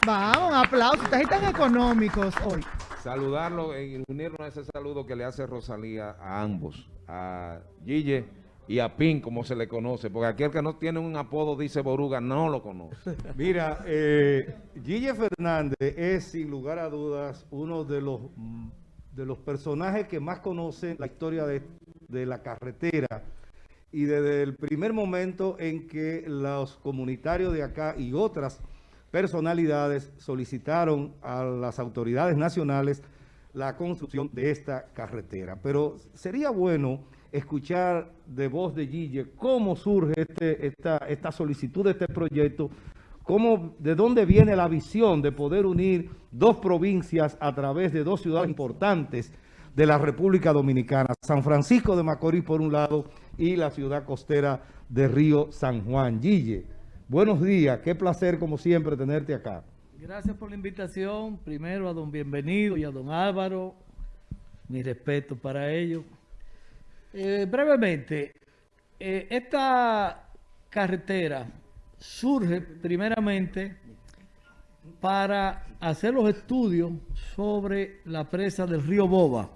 gracias. Vamos, aplausos. Ustedes están económicos hoy. Saludarlo y unirnos a ese saludo que le hace Rosalía a ambos, a Gille y a Pin, como se le conoce, porque aquel que no tiene un apodo, dice Boruga, no lo conoce. Mira, eh, Gille Fernández es sin lugar a dudas uno de los, de los personajes que más conocen la historia de, de la carretera y desde el primer momento en que los comunitarios de acá y otras personalidades solicitaron a las autoridades nacionales la construcción de esta carretera. Pero sería bueno escuchar de voz de Gille cómo surge este, esta, solicitud de este proyecto, cómo, de dónde viene la visión de poder unir dos provincias a través de dos ciudades importantes de la República Dominicana, San Francisco de Macorís por un lado y la ciudad costera de Río San Juan. Gille, buenos días, qué placer como siempre tenerte acá. Gracias por la invitación, primero a don Bienvenido y a don Álvaro, mi respeto para ellos. Eh, brevemente, eh, esta carretera surge primeramente para hacer los estudios sobre la presa del río Boba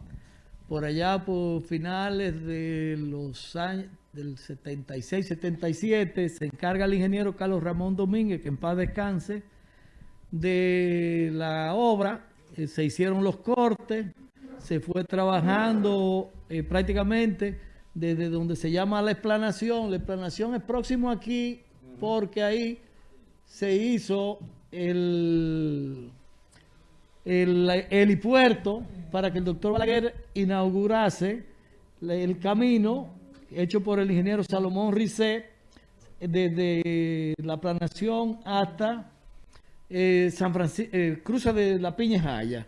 por allá por finales de los años del 76, 77, se encarga el ingeniero Carlos Ramón Domínguez, que en paz descanse, de la obra, eh, se hicieron los cortes, se fue trabajando eh, prácticamente desde donde se llama la explanación. La explanación es próximo aquí porque ahí se hizo el el helipuerto para que el doctor Balaguer inaugurase el camino hecho por el ingeniero Salomón Rizé desde la planación hasta eh, San Francisco, eh, cruza de la Piña Jaya.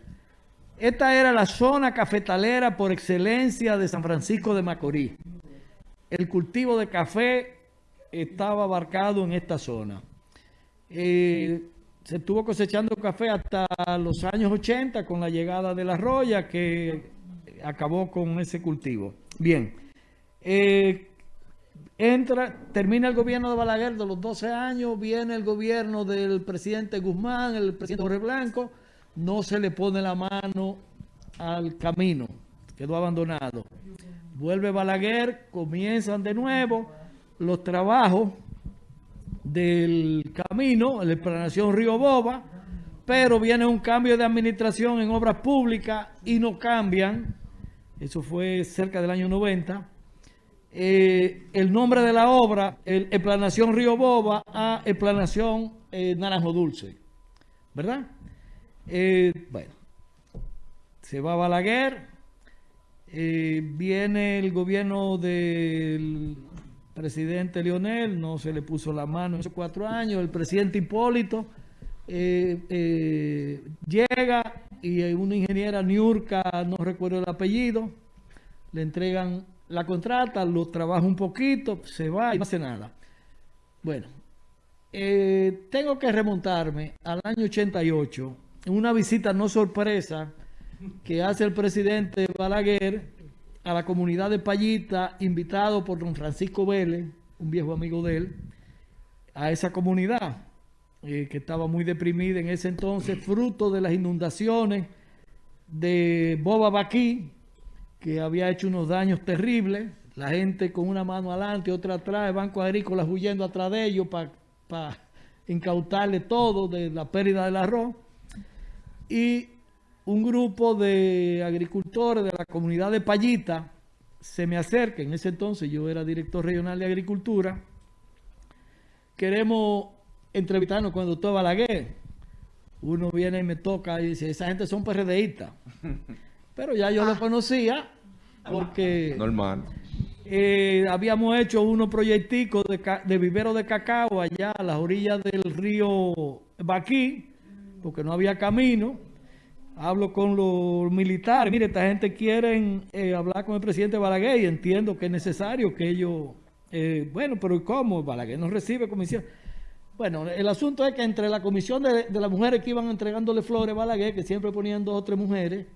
Esta era la zona cafetalera por excelencia de San Francisco de Macorís. El cultivo de café estaba abarcado en esta zona. Eh, se estuvo cosechando café hasta los años 80 con la llegada de la roya que acabó con ese cultivo. Bien, eh, entra, termina el gobierno de Balaguer de los 12 años, viene el gobierno del presidente Guzmán, el presidente Jorge Blanco, no se le pone la mano al camino, quedó abandonado. Vuelve Balaguer, comienzan de nuevo los trabajos del camino, la explanación Río Boba, pero viene un cambio de administración en obras públicas y no cambian, eso fue cerca del año 90, eh, el nombre de la obra, el, explanación Río Boba a explanación eh, Naranjo Dulce, ¿verdad? Eh, bueno, se va a Balaguer, viene el gobierno del presidente Leonel, no se le puso la mano en esos cuatro años. El presidente Hipólito eh, eh, llega y una ingeniera Niurka, no recuerdo el apellido, le entregan la contrata, lo trabaja un poquito, se va y no hace nada. Bueno, eh, tengo que remontarme al año 88, en una visita no sorpresa que hace el presidente Balaguer a la comunidad de Payita, invitado por don Francisco Vélez, un viejo amigo de él, a esa comunidad eh, que estaba muy deprimida en ese entonces, fruto de las inundaciones de Boba Baquí, que había hecho unos daños terribles, la gente con una mano adelante otra atrás, el Banco Agrícola huyendo atrás de ellos para incautarle todo de la pérdida del arroz. Y un grupo de agricultores de la comunidad de Payita se me acerca, en ese entonces yo era director regional de agricultura, queremos entrevistarnos con el doctor Balaguer. Uno viene y me toca y dice, esa gente son PRDistas. Pero ya yo lo conocía porque... Normal. Eh, habíamos hecho unos proyecticos de, de vivero de cacao allá a las orillas del río Baquí, porque no había camino hablo con los militares, mire, esta gente quiere eh, hablar con el presidente Balaguer y entiendo que es necesario que ellos, eh, bueno, pero ¿cómo? Balaguer no recibe comisión. Bueno, el asunto es que entre la comisión de, las mujeres que iban entregándole flores a Balaguer, que siempre ponían dos o tres mujeres,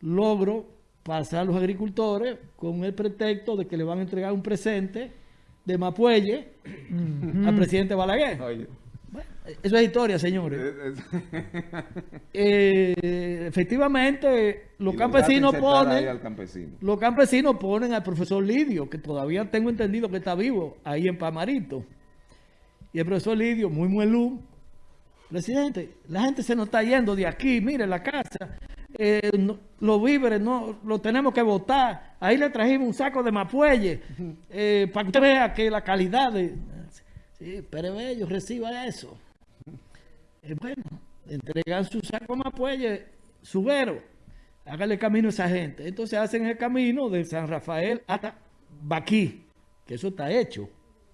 logro pasar a los agricultores con el pretexto de que le van a entregar un presente de Mapuelle al presidente Balaguer. Bueno, Eso es historia, señores. Eh, efectivamente, los campesinos ponen, al campesino. los campesinos ponen al profesor Lidio, que todavía tengo entendido que está vivo, ahí en Pamarito. Y el profesor Lidio, muy muelú, presidente, la gente se nos está yendo de aquí, mire la casa, eh, no- los víveres no los tenemos que votar. Ahí le trajimos un saco de mapuelle eh, para que usted vea que la calidad de... Sí, pero ellos reciba eso. Eh, bueno, entregan su saco de mapuelle, subero, hágale camino a esa gente. Entonces hacen el camino de San Rafael hasta Baquí, que eso está hecho,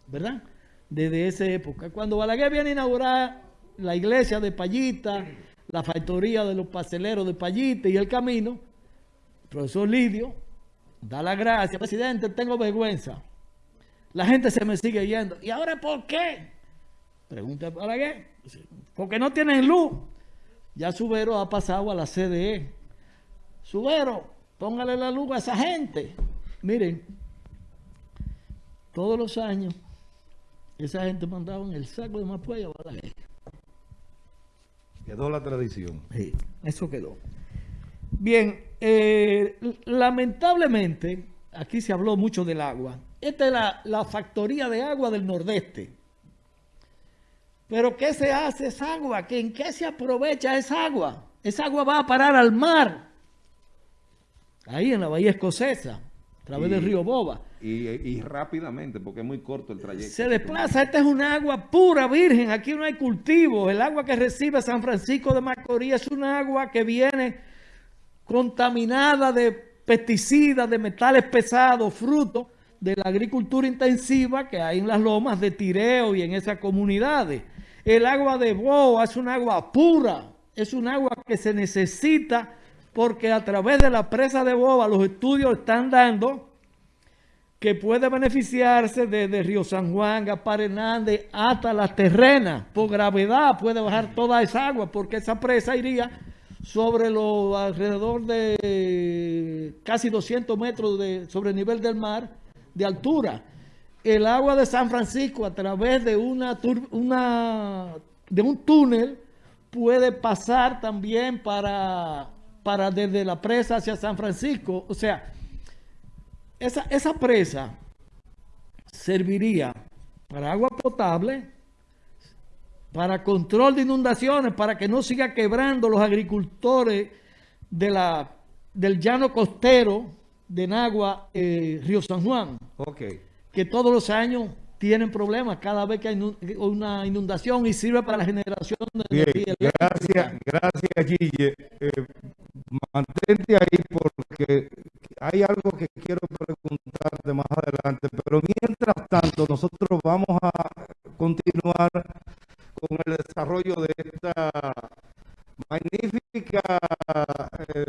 ¿verdad? Desde esa época. Cuando Balaguer viene a inaugurar la iglesia de Payita, la factoría de los pasteleros de Payita y el camino, el profesor Lidio da la gracia, presidente, tengo vergüenza. La gente se me sigue yendo. ¿Y ahora por qué? Pregunta a Balaguer. Porque no tienen luz. Ya Subero ha pasado a la CDE. Subero, póngale la luz a esa gente. Miren, todos los años, esa gente mandaba en el saco de Mapuella a Balaguer. Quedó la tradición. Sí, eso quedó. Bien, eh, lamentablemente, aquí se habló mucho del agua. Esta es la, la factoría de agua del Nordeste. Pero ¿qué se hace esa agua? ¿Que ¿En qué se aprovecha esa agua? Esa agua va a parar al mar. Ahí en la bahía escocesa, través Y- del río Boba. Y, y rápidamente, porque es muy corto el trayecto. Se desplaza, esta es una agua pura, virgen, aquí no hay cultivo. El agua que recibe San Francisco de Macorís es una agua que viene contaminada de pesticidas, de metales pesados, fruto de la agricultura intensiva que hay en las lomas de Tireo y en esas comunidades. El agua de Boa es un agua pura, es un agua que se necesita porque a través de la presa de Boa los estudios están dando que puede beneficiarse desde Río San Juan, Gaspar Hernández, hasta las terrenas. Por gravedad puede bajar toda esa agua, porque esa presa iría sobre los alrededor de casi 200 metros de, sobre el nivel del mar de altura. El agua de San Francisco a través de una de un túnel puede pasar también para, para desde la presa hacia San Francisco. O sea, esa, esa presa serviría para agua potable, para control de inundaciones, para que no siga quebrando los agricultores de la, del llano costero de Nagua, eh, Río San Juan, Ok. que todos los años tienen problemas cada vez que hay una inundación y sirve para la generación de Bien, energía gracias, gracias Guille. Eh, mantente ahí porque hay algo que quiero preguntarte más adelante, pero mientras tanto nosotros vamos a continuar con el desarrollo de esta magnífica eh,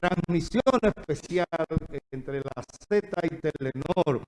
transmisión especial entre la Z y Telenor.